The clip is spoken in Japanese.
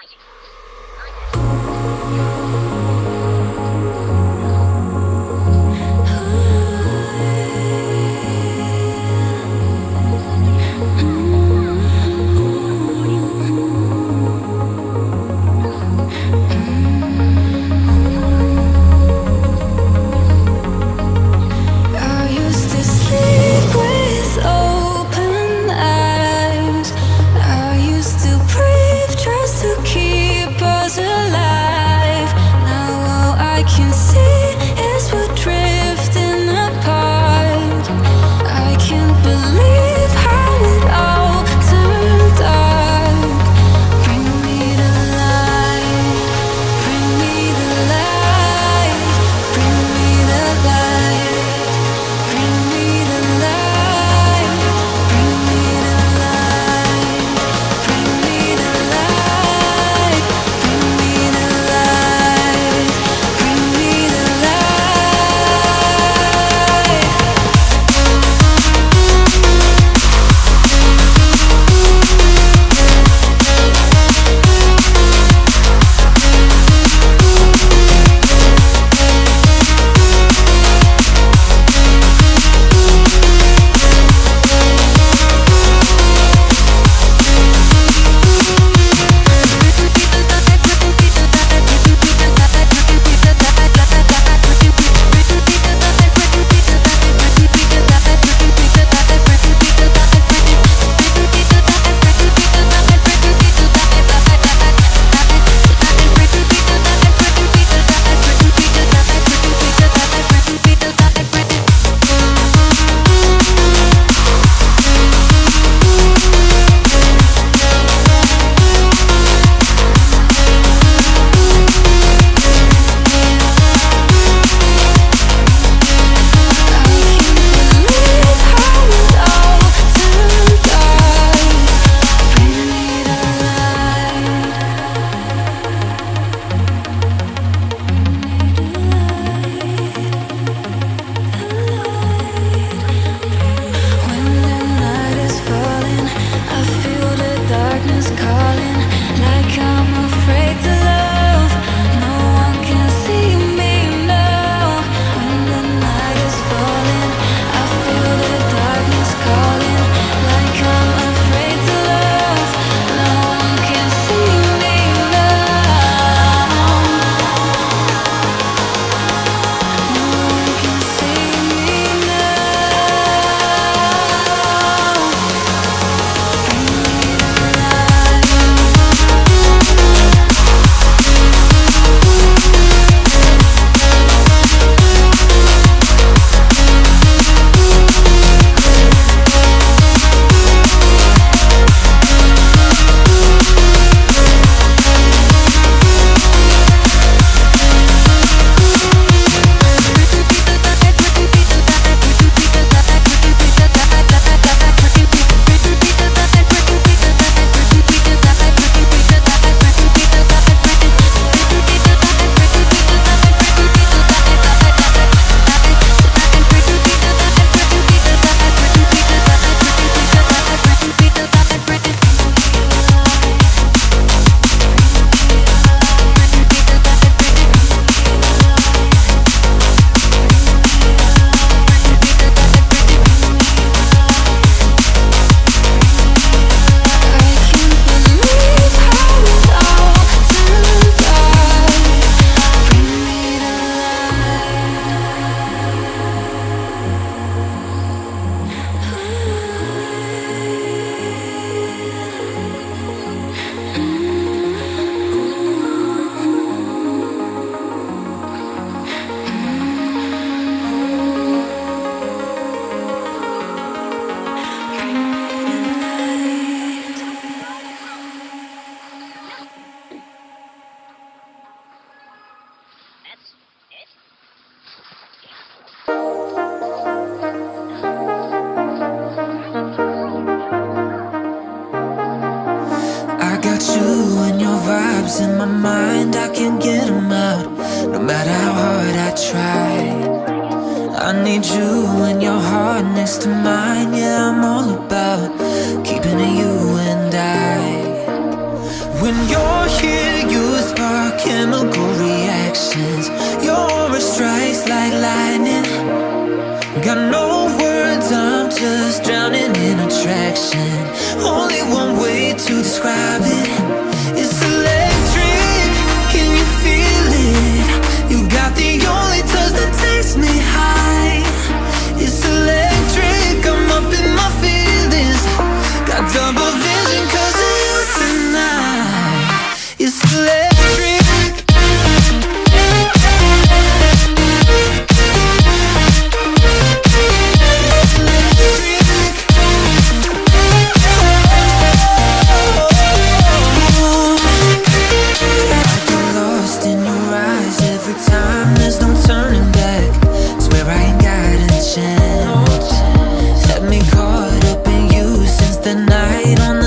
Thank you. Just to my. Night on